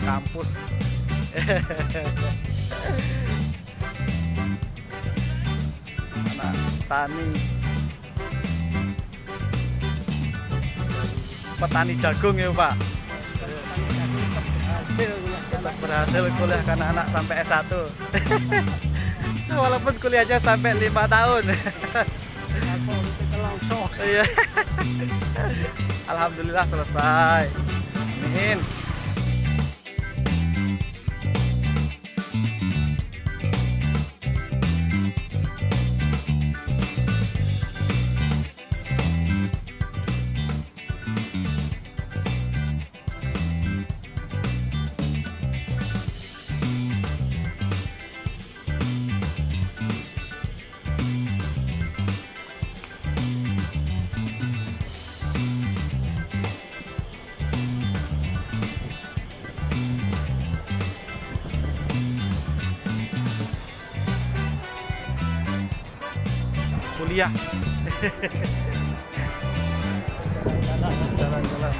kampus anak tani petani jagung ya pak hasil tetap berhasil kuliah karena anak sampai S1 walaupun kuliahnya sampai lima tahun Iya. Alhamdulillah selesai. Amin. Kuliah. Jalan-jalan.